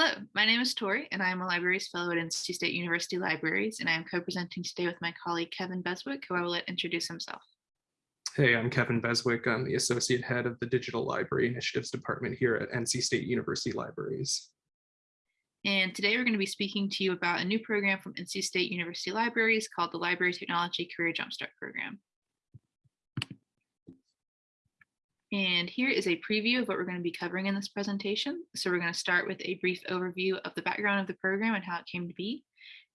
Hello, my name is Tori, and I am a Libraries Fellow at NC State University Libraries, and I am co-presenting today with my colleague Kevin Beswick, who I will let introduce himself. Hey, I'm Kevin Beswick. I'm the Associate Head of the Digital Library Initiatives Department here at NC State University Libraries. And today we're going to be speaking to you about a new program from NC State University Libraries called the Library Technology Career Jumpstart Program. And here is a preview of what we're going to be covering in this presentation. So we're going to start with a brief overview of the background of the program and how it came to be.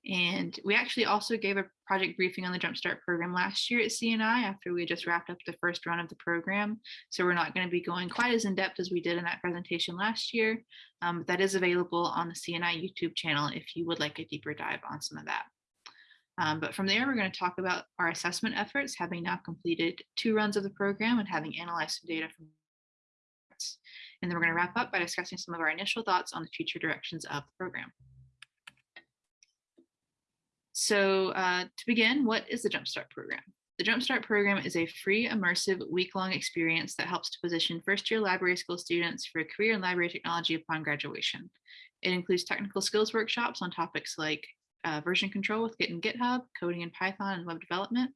And we actually also gave a project briefing on the Jumpstart program last year at CNI after we just wrapped up the first run of the program. So we're not going to be going quite as in depth as we did in that presentation last year. Um, that is available on the CNI YouTube channel if you would like a deeper dive on some of that. Um, but from there, we're going to talk about our assessment efforts, having now completed two runs of the program and having analyzed some data from and then we're going to wrap up by discussing some of our initial thoughts on the future directions of the program. So uh, to begin, what is the Jumpstart program? The Jumpstart program is a free, immersive, week-long experience that helps to position first-year library school students for a career in library technology upon graduation. It includes technical skills workshops on topics like uh, version control with Git and GitHub, coding in Python and web development,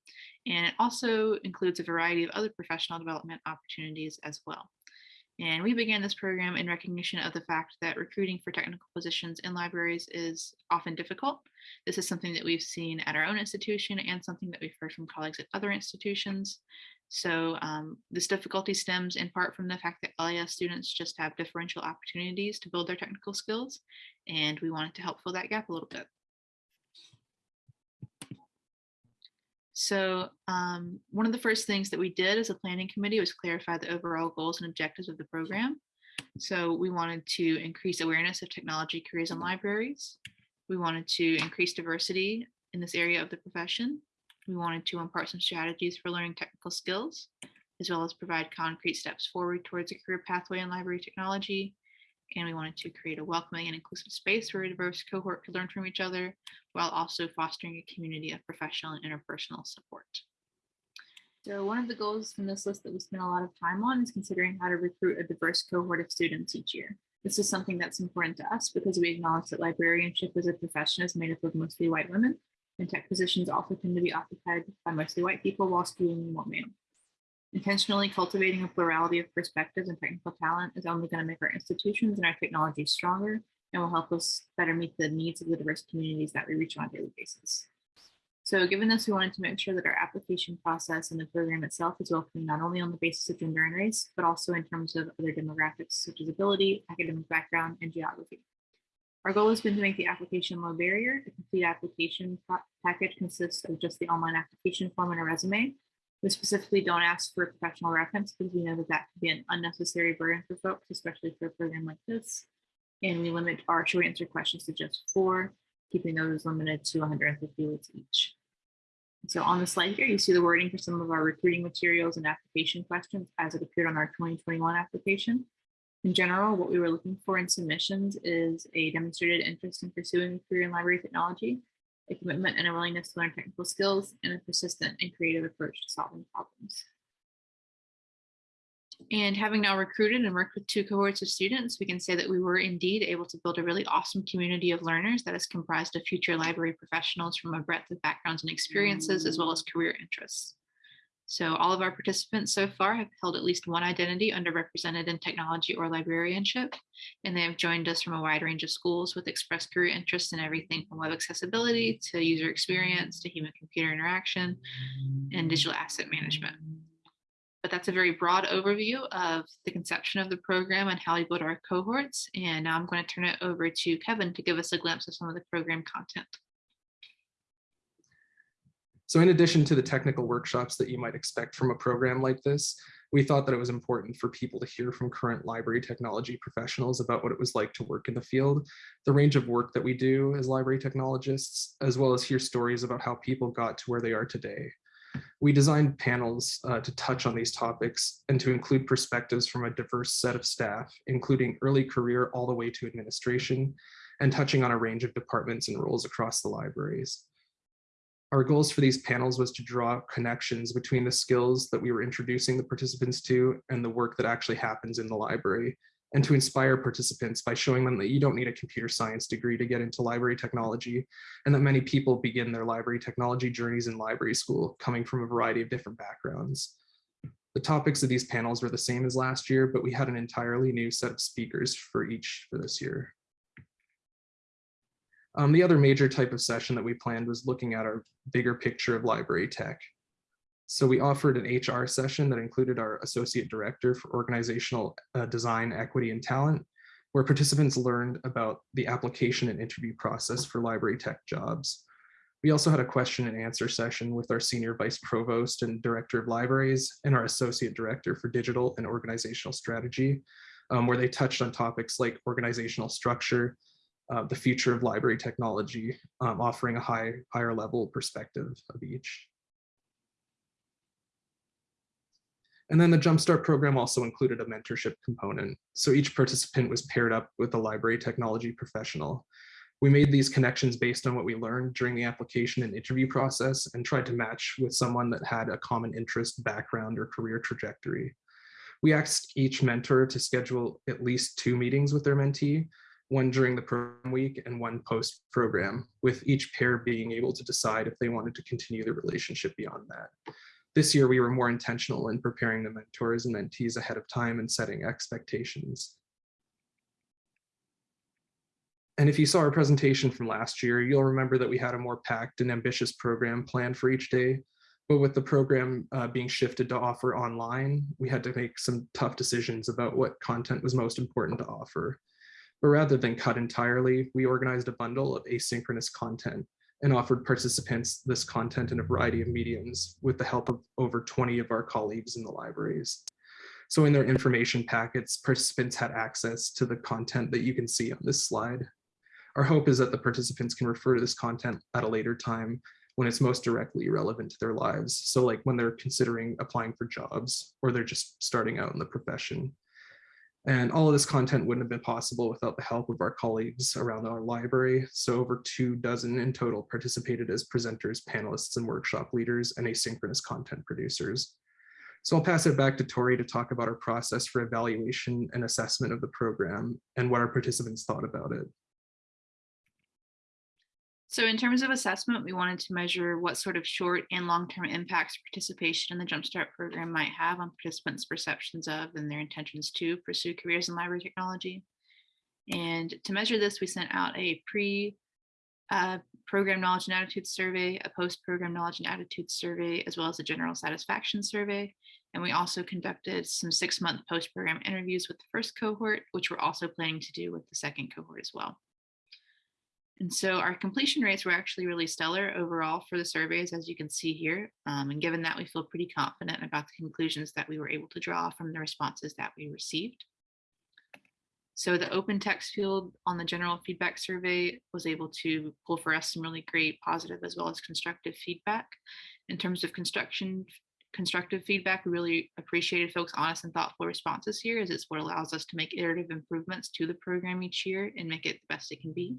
and it also includes a variety of other professional development opportunities as well. And we began this program in recognition of the fact that recruiting for technical positions in libraries is often difficult. This is something that we've seen at our own institution and something that we've heard from colleagues at other institutions. So um, this difficulty stems in part from the fact that LIS students just have differential opportunities to build their technical skills, and we wanted to help fill that gap a little bit. So um, one of the first things that we did as a planning committee was clarify the overall goals and objectives of the program. So we wanted to increase awareness of technology careers in libraries. We wanted to increase diversity in this area of the profession. We wanted to impart some strategies for learning technical skills, as well as provide concrete steps forward towards a career pathway in library technology and we wanted to create a welcoming and inclusive space where a diverse cohort could learn from each other while also fostering a community of professional and interpersonal support. So one of the goals from this list that we spent a lot of time on is considering how to recruit a diverse cohort of students each year. This is something that's important to us because we acknowledge that librarianship as a profession is made up of mostly white women, and tech positions also tend to be occupied by mostly white people while schooling more male. Intentionally cultivating a plurality of perspectives and technical talent is only going to make our institutions and our technology stronger and will help us better meet the needs of the diverse communities that we reach on a daily basis. So given this, we wanted to make sure that our application process and the program itself is welcoming not only on the basis of gender and race, but also in terms of other demographics such as ability, academic background, and geography. Our goal has been to make the application low barrier. The complete application package consists of just the online application form and a resume, we specifically don't ask for a professional reference because we know that that could be an unnecessary burden for folks, especially for a program like this. And we limit our short answer questions to just four, keeping those limited to 150 words each. So on the slide here, you see the wording for some of our recruiting materials and application questions as it appeared on our 2021 application. In general, what we were looking for in submissions is a demonstrated interest in pursuing a career in library technology, a commitment and a willingness to learn technical skills, and a persistent and creative approach to solving problems. And having now recruited and worked with two cohorts of students, we can say that we were indeed able to build a really awesome community of learners that is comprised of future library professionals from a breadth of backgrounds and experiences, as well as career interests. So all of our participants so far have held at least one identity underrepresented in technology or librarianship, and they have joined us from a wide range of schools with expressed career interests in everything from web accessibility to user experience to human computer interaction and digital asset management. But that's a very broad overview of the conception of the program and how we build our cohorts. And now I'm going to turn it over to Kevin to give us a glimpse of some of the program content. So in addition to the technical workshops that you might expect from a program like this, we thought that it was important for people to hear from current library technology professionals about what it was like to work in the field, the range of work that we do as library technologists, as well as hear stories about how people got to where they are today. We designed panels uh, to touch on these topics and to include perspectives from a diverse set of staff, including early career all the way to administration, and touching on a range of departments and roles across the libraries. Our goals for these panels was to draw connections between the skills that we were introducing the participants to and the work that actually happens in the library, and to inspire participants by showing them that you don't need a computer science degree to get into library technology, and that many people begin their library technology journeys in library school, coming from a variety of different backgrounds. The topics of these panels were the same as last year, but we had an entirely new set of speakers for each for this year. Um, the other major type of session that we planned was looking at our bigger picture of library tech. So we offered an HR session that included our associate director for organizational uh, design, equity, and talent, where participants learned about the application and interview process for library tech jobs. We also had a question and answer session with our senior vice provost and director of libraries and our associate director for digital and organizational strategy, um, where they touched on topics like organizational structure, uh, the future of library technology, um, offering a high, higher level perspective of each. And then the Jumpstart program also included a mentorship component. So each participant was paired up with a library technology professional. We made these connections based on what we learned during the application and interview process and tried to match with someone that had a common interest, background, or career trajectory. We asked each mentor to schedule at least two meetings with their mentee, one during the program week and one post program, with each pair being able to decide if they wanted to continue the relationship beyond that. This year, we were more intentional in preparing the mentors and mentees ahead of time and setting expectations. And if you saw our presentation from last year, you'll remember that we had a more packed and ambitious program planned for each day. But with the program uh, being shifted to offer online, we had to make some tough decisions about what content was most important to offer. But rather than cut entirely, we organized a bundle of asynchronous content and offered participants this content in a variety of mediums with the help of over 20 of our colleagues in the libraries. So in their information packets, participants had access to the content that you can see on this slide. Our hope is that the participants can refer to this content at a later time when it's most directly relevant to their lives. So like when they're considering applying for jobs or they're just starting out in the profession. And all of this content wouldn't have been possible without the help of our colleagues around our library. So over two dozen in total participated as presenters, panelists, and workshop leaders and asynchronous content producers. So I'll pass it back to Tori to talk about our process for evaluation and assessment of the program and what our participants thought about it. So in terms of assessment, we wanted to measure what sort of short and long-term impacts participation in the Jumpstart program might have on participants' perceptions of and their intentions to pursue careers in library technology. And to measure this, we sent out a pre uh, knowledge and attitude survey, a post-program knowledge and attitude survey, as well as a general satisfaction survey. And we also conducted some six-month post-program interviews with the first cohort, which we're also planning to do with the second cohort as well. And so our completion rates were actually really stellar overall for the surveys, as you can see here. Um, and given that, we feel pretty confident about the conclusions that we were able to draw from the responses that we received. So the open text field on the general feedback survey was able to pull for us some really great positive as well as constructive feedback. In terms of construction, constructive feedback, we really appreciated folks' honest and thoughtful responses here as it's what allows us to make iterative improvements to the program each year and make it the best it can be.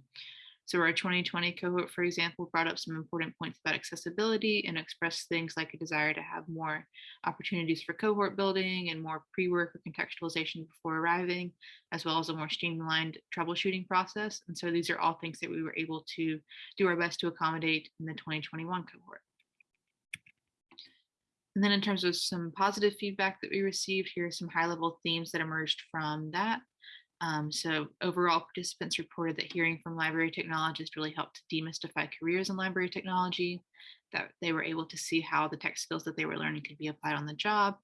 So our 2020 cohort, for example, brought up some important points about accessibility and expressed things like a desire to have more opportunities for cohort building and more pre-work or contextualization before arriving, as well as a more streamlined troubleshooting process. And so these are all things that we were able to do our best to accommodate in the 2021 cohort. And then in terms of some positive feedback that we received, here are some high level themes that emerged from that. Um, so overall participants reported that hearing from library technologists really helped demystify careers in library technology, that they were able to see how the tech skills that they were learning could be applied on the job,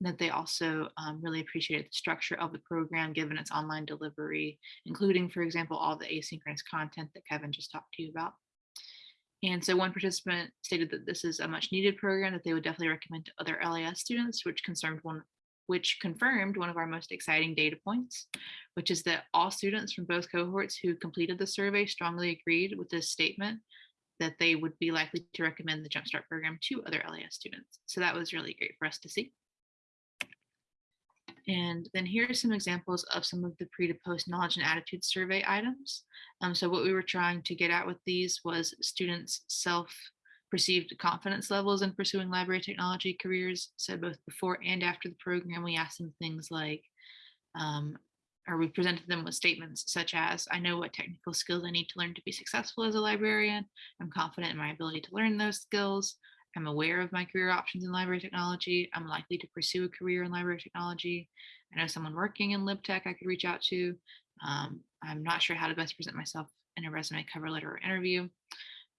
and that they also um, really appreciated the structure of the program given its online delivery, including, for example, all the asynchronous content that Kevin just talked to you about. And so one participant stated that this is a much needed program that they would definitely recommend to other LIS students, which concerned one which confirmed one of our most exciting data points, which is that all students from both cohorts who completed the survey strongly agreed with this statement that they would be likely to recommend the Jumpstart program to other LIS students. So that was really great for us to see. And then here are some examples of some of the pre to post knowledge and attitude survey items. Um, so what we were trying to get at with these was students self perceived confidence levels in pursuing library technology careers. So both before and after the program, we asked them things like, um, or we presented them with statements such as, I know what technical skills I need to learn to be successful as a librarian. I'm confident in my ability to learn those skills. I'm aware of my career options in library technology. I'm likely to pursue a career in library technology. I know someone working in LibTech I could reach out to. Um, I'm not sure how to best present myself in a resume, cover letter, or interview.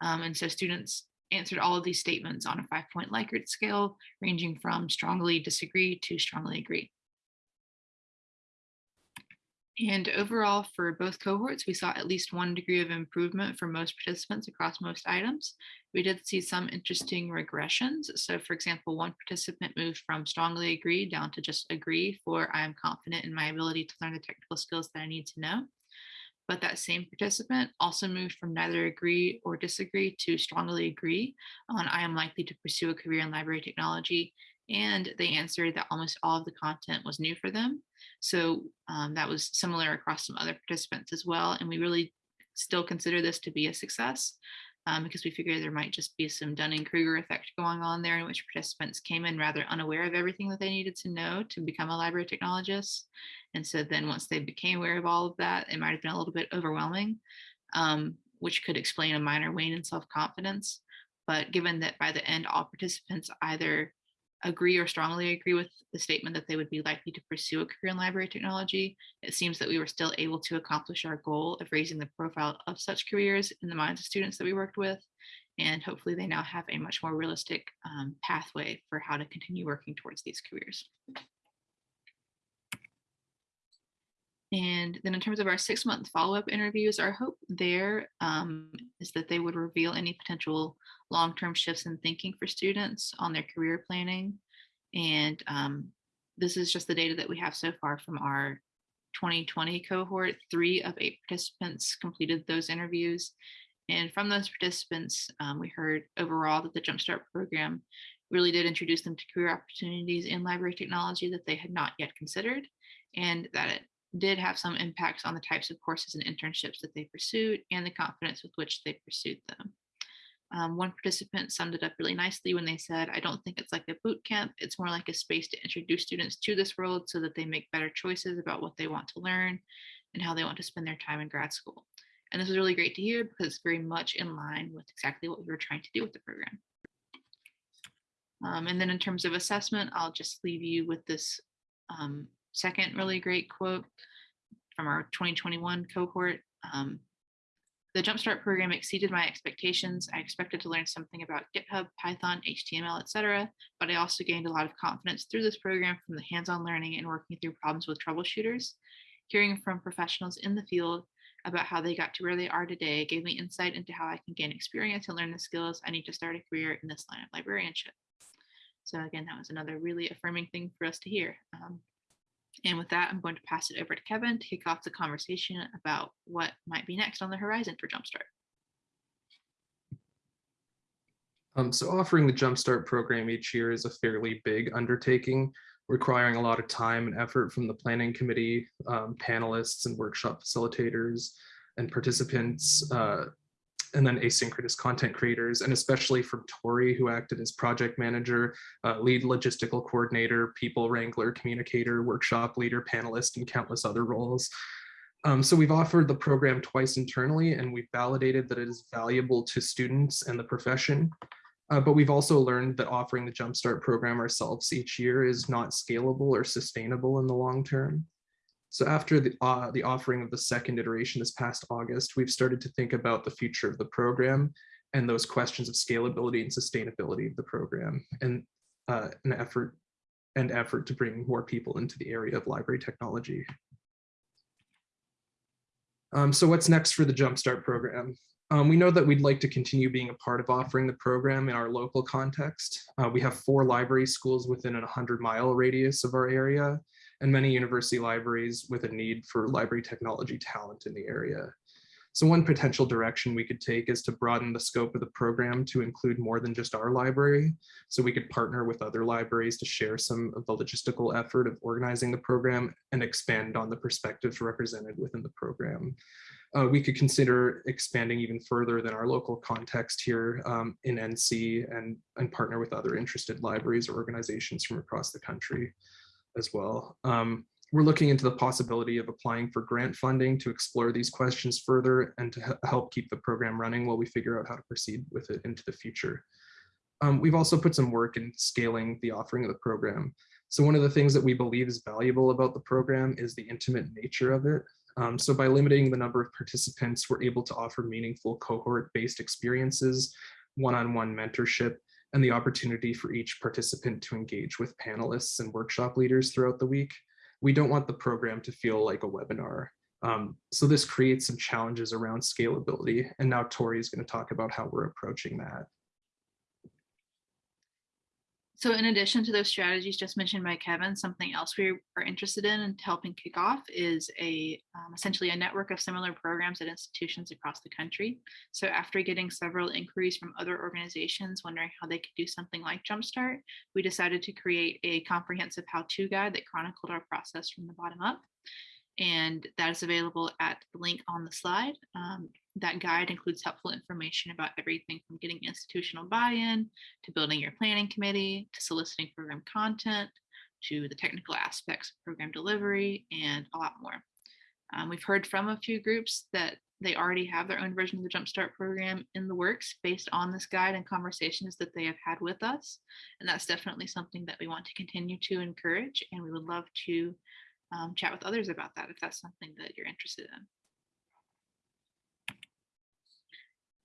Um, and so students answered all of these statements on a five point Likert scale, ranging from strongly disagree to strongly agree. And overall, for both cohorts, we saw at least one degree of improvement for most participants across most items. We did see some interesting regressions. So for example, one participant moved from strongly agree down to just agree for I am confident in my ability to learn the technical skills that I need to know. But that same participant also moved from neither agree or disagree to strongly agree on I am likely to pursue a career in library technology. And they answered that almost all of the content was new for them. So um, that was similar across some other participants as well. And we really still consider this to be a success um, because we figured there might just be some Dunning-Kruger effect going on there in which participants came in rather unaware of everything that they needed to know to become a library technologist. And so then once they became aware of all of that, it might have been a little bit overwhelming, um, which could explain a minor wane in self-confidence. But given that by the end, all participants either agree or strongly agree with the statement that they would be likely to pursue a career in library technology, it seems that we were still able to accomplish our goal of raising the profile of such careers in the minds of students that we worked with. And hopefully they now have a much more realistic um, pathway for how to continue working towards these careers. And then in terms of our six month follow up interviews, our hope there um, is that they would reveal any potential long term shifts in thinking for students on their career planning. And um, this is just the data that we have so far from our 2020 cohort. Three of eight participants completed those interviews. And from those participants, um, we heard overall that the Jumpstart program really did introduce them to career opportunities in library technology that they had not yet considered, and that it did have some impacts on the types of courses and internships that they pursued and the confidence with which they pursued them. Um, one participant summed it up really nicely when they said, I don't think it's like a boot camp. It's more like a space to introduce students to this world so that they make better choices about what they want to learn and how they want to spend their time in grad school. And this was really great to hear because it's very much in line with exactly what we were trying to do with the program. Um, and then in terms of assessment, I'll just leave you with this um, second really great quote from our 2021 cohort. Um, the Jumpstart program exceeded my expectations. I expected to learn something about GitHub, Python, HTML, etc., but I also gained a lot of confidence through this program from the hands-on learning and working through problems with troubleshooters. Hearing from professionals in the field about how they got to where they are today gave me insight into how I can gain experience and learn the skills I need to start a career in this line of librarianship. So again, that was another really affirming thing for us to hear. Um, and with that, I'm going to pass it over to Kevin to kick off the conversation about what might be next on the horizon for Jumpstart. Um, so offering the Jumpstart program each year is a fairly big undertaking, requiring a lot of time and effort from the planning committee, um, panelists and workshop facilitators and participants, uh, and then asynchronous content creators, and especially from Tori, who acted as project manager, uh, lead logistical coordinator, people wrangler, communicator, workshop leader, panelist, and countless other roles. Um, so we've offered the program twice internally, and we've validated that it is valuable to students and the profession. Uh, but we've also learned that offering the Jumpstart program ourselves each year is not scalable or sustainable in the long term. So after the, uh, the offering of the second iteration this past August, we've started to think about the future of the program and those questions of scalability and sustainability of the program and uh, an effort and effort to bring more people into the area of library technology. Um, so what's next for the Jumpstart program? Um, we know that we'd like to continue being a part of offering the program in our local context. Uh, we have four library schools within a 100 mile radius of our area and many university libraries with a need for library technology talent in the area. So one potential direction we could take is to broaden the scope of the program to include more than just our library. So we could partner with other libraries to share some of the logistical effort of organizing the program and expand on the perspectives represented within the program. Uh, we could consider expanding even further than our local context here um, in NC and, and partner with other interested libraries or organizations from across the country as well. Um, we're looking into the possibility of applying for grant funding to explore these questions further and to help keep the program running while we figure out how to proceed with it into the future. Um, we've also put some work in scaling the offering of the program. So one of the things that we believe is valuable about the program is the intimate nature of it. Um, so by limiting the number of participants, we're able to offer meaningful cohort-based experiences, one-on-one mentorship, and the opportunity for each participant to engage with panelists and workshop leaders throughout the week. We don't want the program to feel like a webinar. Um, so this creates some challenges around scalability. And now Tori is going to talk about how we're approaching that. So in addition to those strategies just mentioned by Kevin, something else we are interested in and helping kick off is a um, essentially a network of similar programs at institutions across the country. So after getting several inquiries from other organizations wondering how they could do something like Jumpstart, we decided to create a comprehensive how-to guide that chronicled our process from the bottom up. And that is available at the link on the slide. Um, that guide includes helpful information about everything from getting institutional buy-in to building your planning committee, to soliciting program content, to the technical aspects of program delivery, and a lot more. Um, we've heard from a few groups that they already have their own version of the Jumpstart program in the works based on this guide and conversations that they have had with us. And that's definitely something that we want to continue to encourage. And we would love to um, chat with others about that if that's something that you're interested in.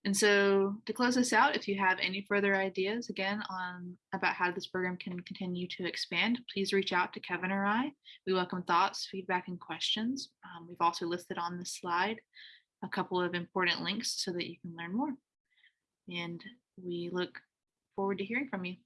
And so to close this out, if you have any further ideas again on about how this program can continue to expand, please reach out to Kevin or I. We welcome thoughts, feedback, and questions. Um, we've also listed on this slide a couple of important links so that you can learn more. And we look forward to hearing from you.